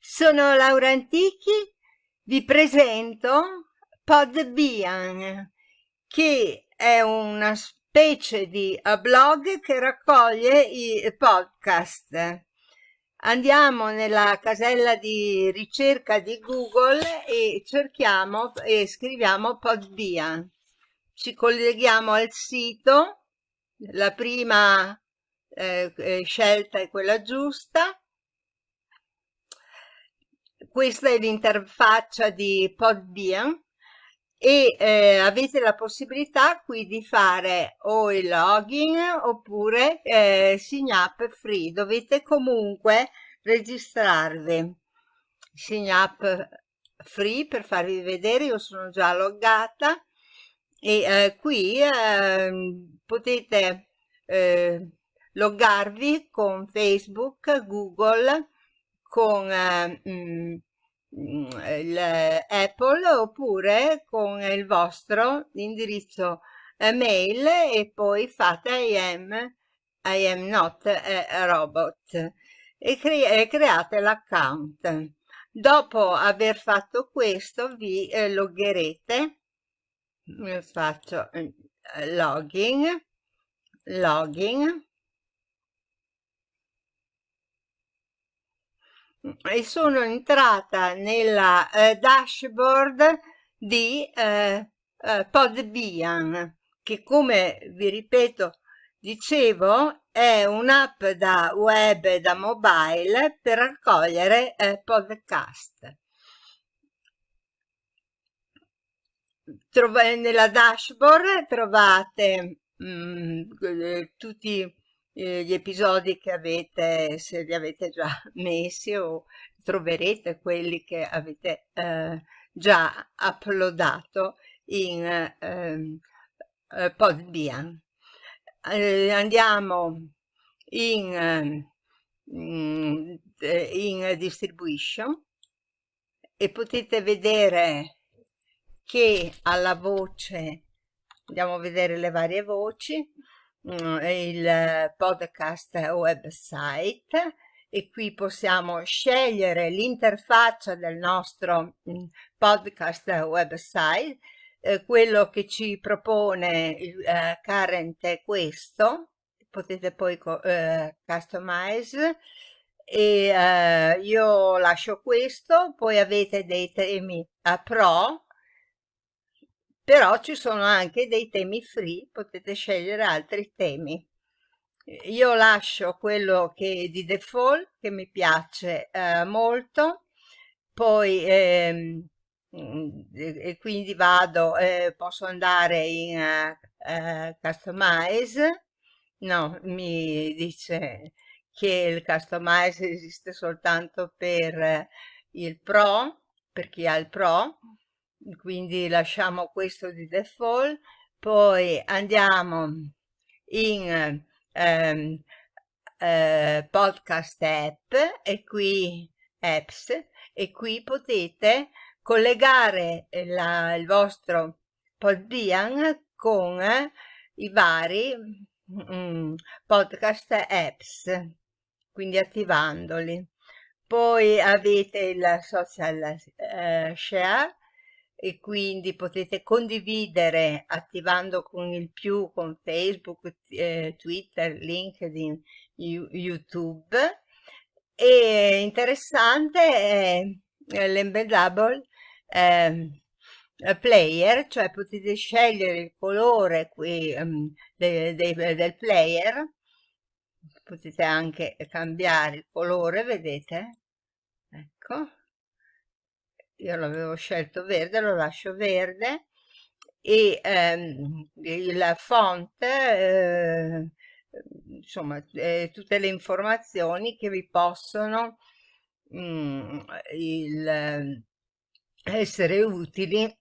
Sono Laura Antichi, vi presento Podbian, che è una specie di blog che raccoglie i podcast. Andiamo nella casella di ricerca di Google e cerchiamo e scriviamo Podbian. Ci colleghiamo al sito, la prima eh, eh scelta è quella giusta, questa è l'interfaccia di Podbean e eh, avete la possibilità qui di fare o il login oppure eh, sign up free. Dovete comunque registrarvi. Sign up free per farvi vedere io sono già loggata e eh, qui ehm, potete eh, loggarvi con facebook google con eh, mm, l'Apple oppure con il vostro indirizzo mail e poi fate I am, I am not robot e, cre create l'account. Dopo aver fatto questo vi eh, loggerete, faccio eh, login, login, e sono entrata nella eh, dashboard di eh, eh, Podbian che come vi ripeto dicevo è un'app da web e da mobile per raccogliere eh, podcast. Trova nella dashboard trovate mh, mm, eh, tutti eh, gli episodi che avete, se li avete già messi o troverete quelli che avete eh, già uploadato in ehm, eh, Podbean. Eh, andiamo in, mm, in distribution e potete vedere che alla voce andiamo a vedere le varie voci il podcast website e qui possiamo scegliere l'interfaccia del nostro mm, podcast website eh, quello che ci propone il eh, current è questo potete poi eh, customize e eh, io lascio questo poi avete dei temi a pro però ci sono anche dei temi free, potete scegliere altri temi. Io lascio quello che di default, che mi piace eh, molto, poi ehm, e quindi vado, eh, posso andare in uh, customize, no, mi dice che il customize esiste soltanto per il pro, per chi ha il pro, quindi lasciamo questo di default poi andiamo in ehm, eh, podcast app e qui apps e qui potete collegare la, il vostro Podbean con i vari mm, podcast apps quindi attivandoli. Poi avete il social eh, share e quindi potete condividere attivando con il più con Facebook, eh, Twitter, LinkedIn, YouTube. E interessante è l'embeddable eh, player, cioè potete scegliere il colore qui, um, de, de, del player, potete anche cambiare il colore, vedete? Ecco io l'avevo scelto verde, lo lascio verde e ehm, il font, eh, insomma, eh, tutte le informazioni che vi possono mh, mm, il, essere utili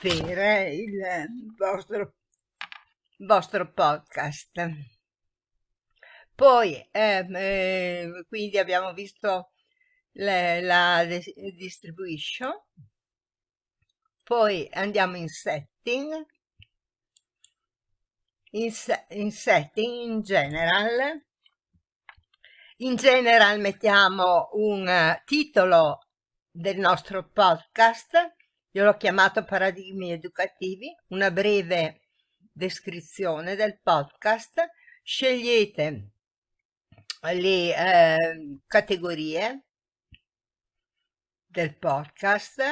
per il vostro, vostro podcast. Poi, ehm, eh, quindi abbiamo visto le, la distribution poi andiamo in setting. In, in setting in general. In general mettiamo un uh, titolo del nostro podcast, io l'ho chiamato Paradigmi Educativi, una breve descrizione del podcast, scegliete le eh, categorie del podcast,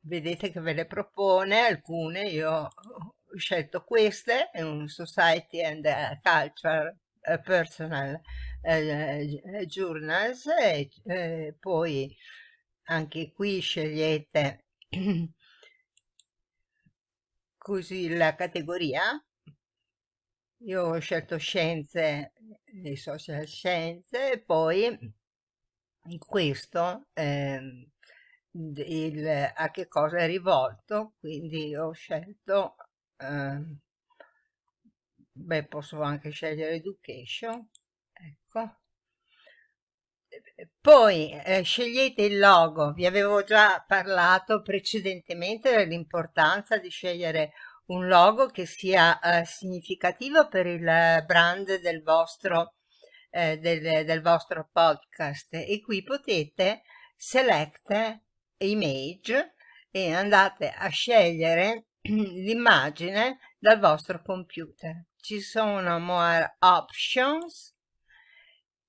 vedete che ve le propone alcune, io ho scelto queste, un Society and Culture uh, Personal uh, Journals e poi anche qui scegliete così la categoria. Io ho scelto scienze e social scienze e poi questo eh, il, a che cosa è rivolto quindi ho scelto eh, beh posso anche scegliere education ecco. Poi eh, scegliete il logo. Vi avevo già parlato precedentemente dell'importanza di scegliere un logo che sia eh, significativo per il brand del vostro eh, del, del vostro podcast. E qui potete select image e andate a scegliere l'immagine dal vostro computer. Ci sono more options,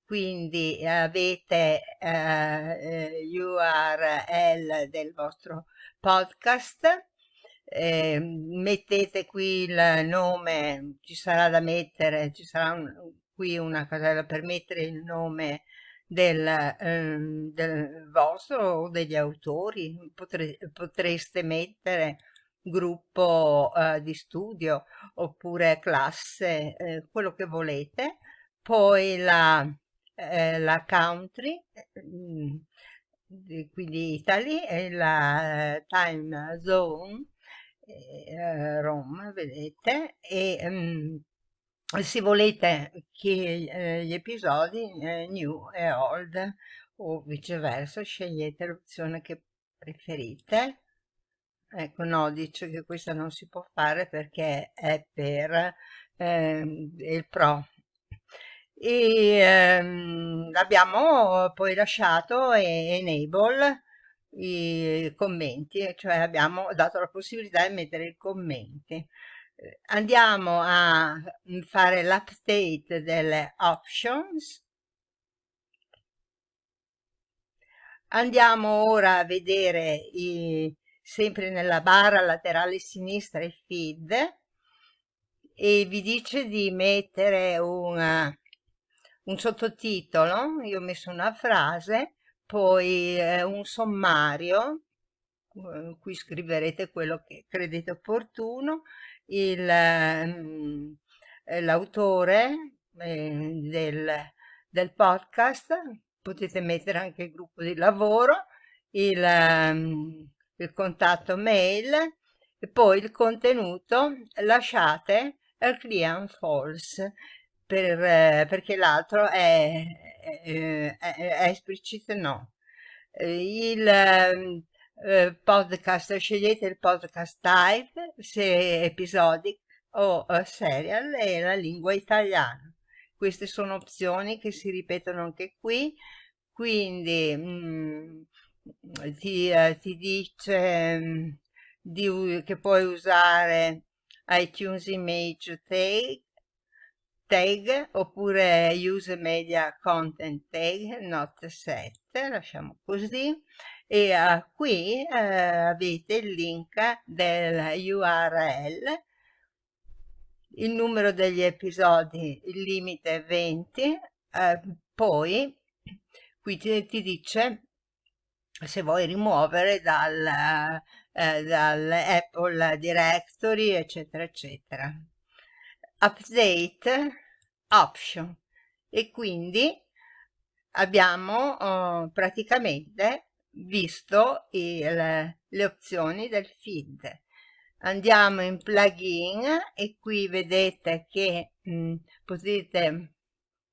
quindi avete eh, URL del vostro podcast, eh, mettete qui il nome, ci sarà da mettere, ci sarà un, qui una casella per mettere il nome del, eh, del vostro o degli autori, Potre, potreste mettere gruppo eh, di studio oppure classe, eh, quello che volete, poi la, eh, la country, mm, quindi Italy e la time zone, eh, Roma, vedete, e um, se volete che eh, gli episodi eh, new e old o viceversa scegliete l'opzione che preferite. Ecco no dice che questa non si può fare perché è per eh, il pro. E ehm, abbiamo poi lasciato enable i commenti cioè abbiamo dato la possibilità di mettere i commenti andiamo a fare l'update delle options. Andiamo ora a vedere i, sempre nella barra laterale sinistra il feed. E vi dice di mettere una, un sottotitolo io ho messo una frase poi eh, un sommario eh, qui scriverete quello che credete opportuno l'autore eh, del, del, podcast, potete mettere anche il gruppo di lavoro, il, ehm, il contatto mail e poi il contenuto lasciate al client false per, eh, perché l'altro è, è, è, è esplicito no. Il, ehm, eh, podcast, scegliete il podcast type, se episodic o uh, serial e la lingua italiana. Queste sono opzioni che si ripetono anche qui, quindi mh, mm, ti, uh, ti, dice mh, mm, di, che puoi usare iTunes Image Tag, tag oppure Use Media Content Tag, not set, lasciamo così e uh, qui uh, avete il link del URL il numero degli episodi il limite è 20 uh, poi qui ti, ti, dice se vuoi rimuovere dal, Apple Directory eccetera eccetera. Update option. E quindi abbiamo uh, praticamente visto il, le opzioni del feed. Andiamo in plugin e qui vedete che mh, mm, potete,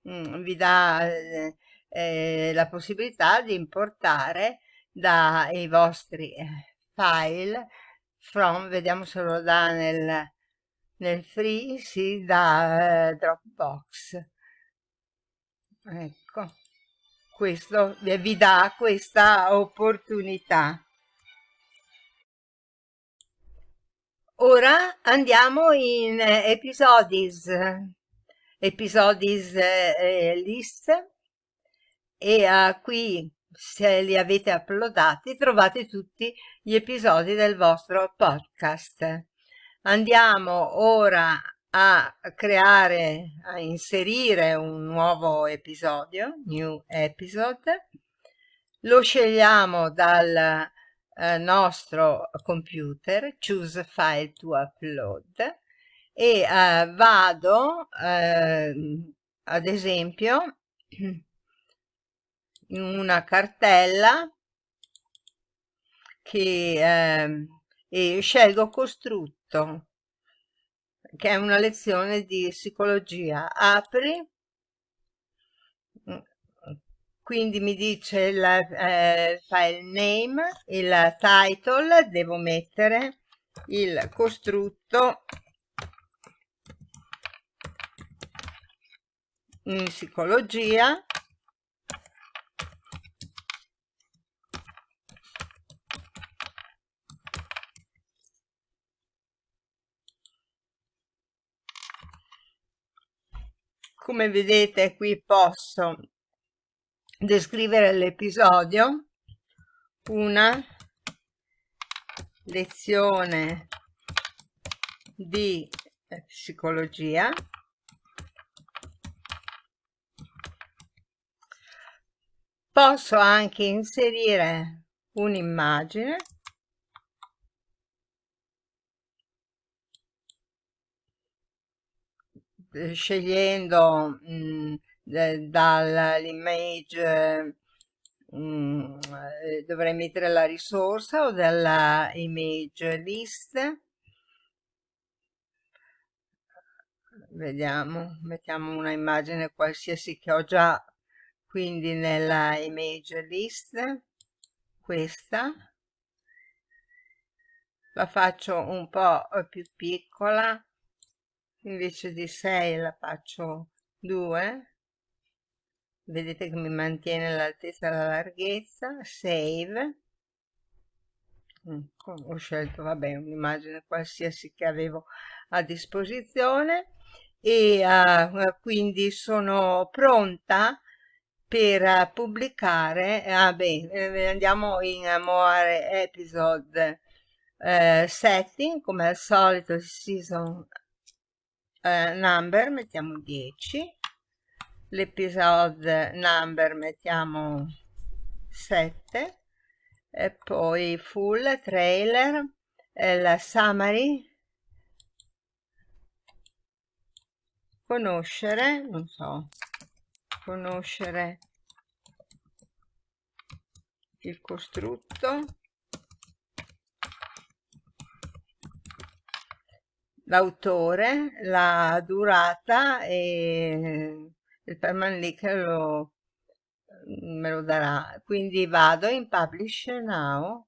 mh, mm, vi dà eh, eh, la possibilità di importare dai vostri eh, file from, vediamo se lo dà nel, nel free, sì, da eh, Dropbox ecco questo vi dà questa opportunità. Ora andiamo in episodis. Episodis eh, list e uh, qui se li avete uploadati trovate tutti gli episodi del vostro podcast. Andiamo ora a creare a inserire un nuovo episodio new episode. Lo scegliamo dal eh, nostro computer choose file to upload e eh, vado eh, ad esempio in una cartella che eh, e scelgo costrutto che è una lezione di psicologia. Apri. Quindi mi dice il eh, file name il title devo mettere il costrutto in psicologia come vedete qui posso descrivere l'episodio. Una lezione di psicologia. Posso anche inserire un'immagine scegliendo mm, dall'image mm, dovrei mettere la risorsa o dalla image list? Vediamo mettiamo una immagine qualsiasi che ho già quindi nella image list questa. La faccio un po' più piccola invece di 6 la faccio 2 vedete che mi mantiene l'altezza e la larghezza save. Ecco, ho scelto vabbè un'immagine qualsiasi che avevo a disposizione. E uh, quindi sono pronta per uh, pubblicare ah, beh, eh, andiamo in more episode uh, setting. Come al solito season eh, number mettiamo 10 l'episode number mettiamo 7 e poi full trailer eh, la summary. Conoscere non so. Conoscere il costrutto l'autore, la durata e il permanent lo, me lo darà. Quindi vado in Publish Now,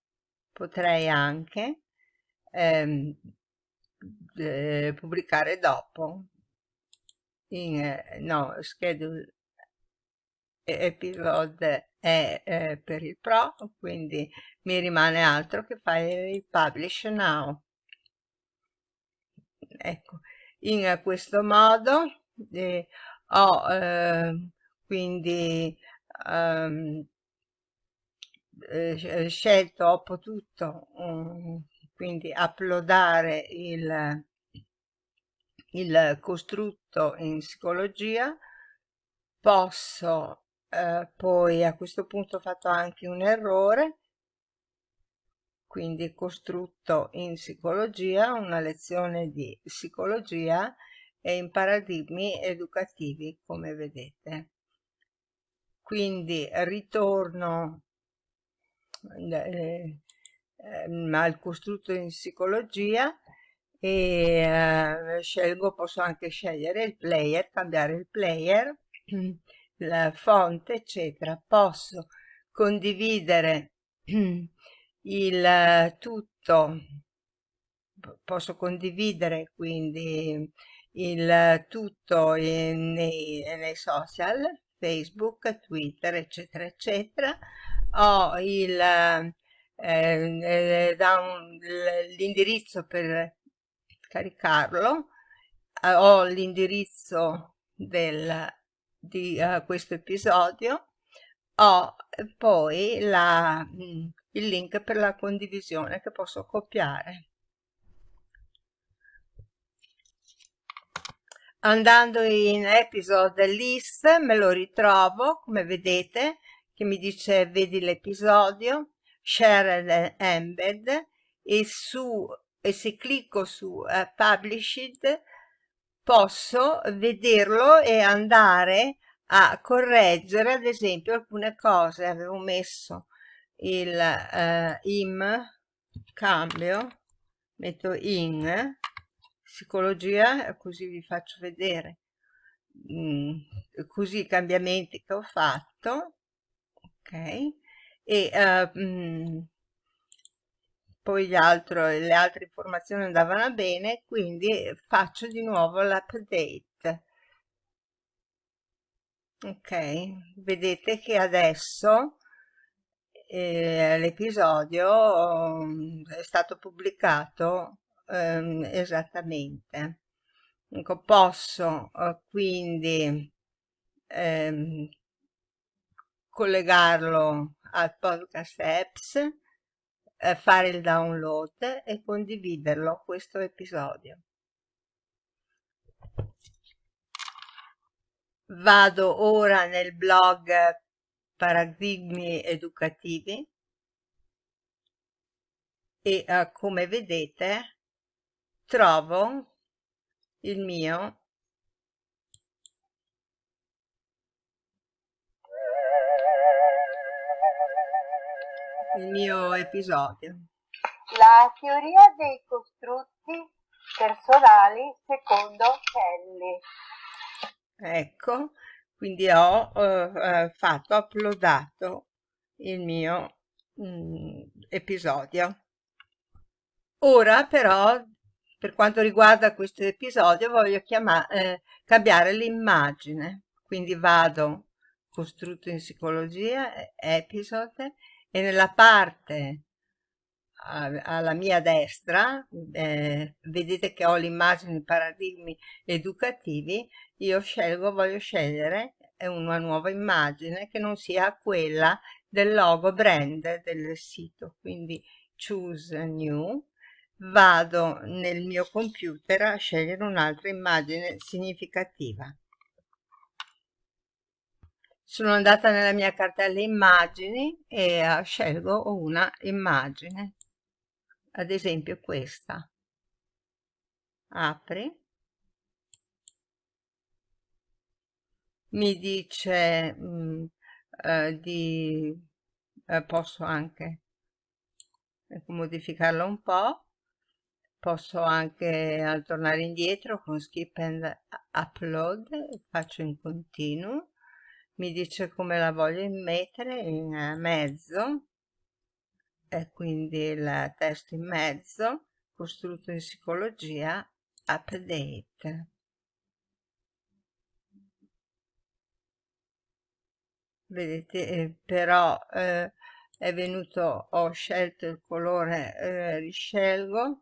potrei anche ehm, eh, pubblicare dopo. In, eh, no, schedule episode è eh, per il Pro, quindi mi rimane altro che fare il Publish Now ecco in questo modo eh, ho eh, quindi ehm, eh, scelto ho potuto um, quindi uploadare il il costrutto in psicologia. Posso eh, poi a questo punto ho fatto anche un errore quindi costrutto in psicologia, una lezione di psicologia e in paradigmi educativi, come vedete. Quindi ritorno eh, eh, al costrutto in psicologia e eh, scelgo, posso anche scegliere il player, cambiare il player, la fonte, eccetera. Posso condividere il eh, tutto posso condividere quindi il tutto nei, nei social Facebook, Twitter, eccetera, eccetera. Ho il, eh, eh, l'indirizzo per caricarlo, eh, ho l'indirizzo del, di uh, questo episodio, ho poi la, mm, il link per la condivisione che posso copiare. Andando in episode list me lo ritrovo, come vedete, che mi dice vedi l'episodio, share embed e, su, e se clicco su uh, published posso vederlo e andare a correggere ad esempio alcune cose avevo messo il uh, im cambio metto in psicologia così vi faccio vedere. Mm, così i cambiamenti che ho fatto ok? E uh, mm, poi altro, le altre informazioni andavano bene quindi faccio di nuovo l'update. Ok? Vedete che adesso eh, l'episodio um, è stato pubblicato um, esattamente. Ecco, posso uh, quindi um, collegarlo al podcast apps eh, fare il download e condividerlo questo episodio. Vado ora nel blog Paradigmi Educativi e uh, come vedete trovo il mio il mio episodio. La teoria dei costrutti personali secondo Kelly. Ecco, quindi ho eh, fatto, uploadato il mio mm, episodio. Ora però, per quanto riguarda questo episodio, voglio eh, cambiare l'immagine. Quindi vado costrutto in psicologia, episode, e nella parte alla mia destra, eh, vedete che ho l'immagine di paradigmi educativi, io scelgo, voglio scegliere una nuova immagine che non sia quella del logo brand del sito, quindi choose new, vado nel mio computer a scegliere un'altra immagine significativa. Sono andata nella mia cartella immagini e uh, scelgo una immagine ad esempio questa. Apri. Mi dice mh, mm, eh, di eh, posso anche modificarlo un po' posso anche tornare indietro con skip and upload faccio in continuo. Mi dice come la voglio mettere in mezzo e quindi il testo in mezzo, costrutto in psicologia, update. Vedete, eh, però eh, è venuto, ho scelto il colore, eh, riscelgo,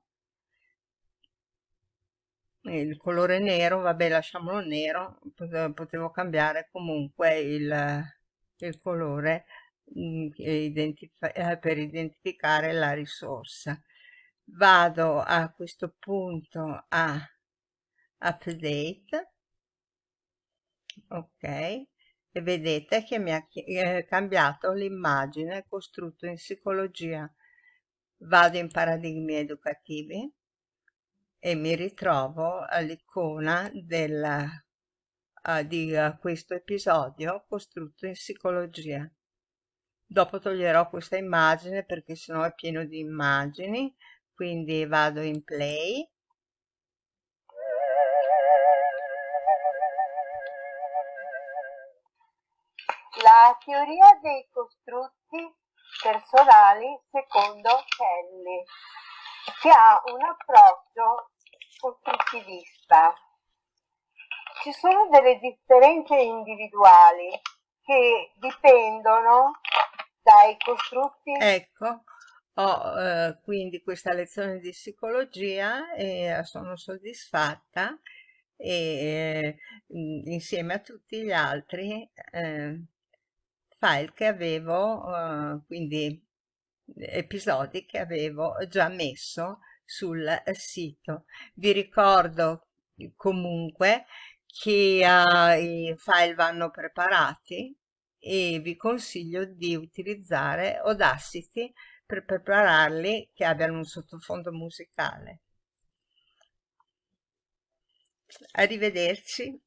il colore nero, vabbè lasciamolo nero, potevo cambiare comunque il, il colore identif eh, per identificare la risorsa. Vado a questo punto a update, ok, e vedete che mi ha eh, cambiato l'immagine costrutto in psicologia. Vado in paradigmi educativi e mi ritrovo all'icona uh, di uh, questo episodio costrutto in psicologia dopo toglierò questa immagine perché sennò è pieno di immagini quindi vado in play. La teoria dei costrutti personali secondo Kelly che ha un approccio costruttivista. Ci sono delle differenze individuali che dipendono dai costrutti. Ecco, ho eh, quindi questa lezione di psicologia e sono soddisfatta e eh, insieme a tutti gli altri eh, file che avevo, eh, quindi episodi che avevo già messo sul sito. Vi ricordo comunque che uh, i file vanno preparati e vi consiglio di utilizzare Audacity per prepararli che abbiano un sottofondo musicale. Arrivederci.